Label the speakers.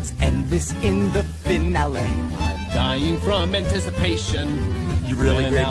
Speaker 1: Let's end this in the finale.
Speaker 2: I'm Dying from anticipation.
Speaker 1: You really great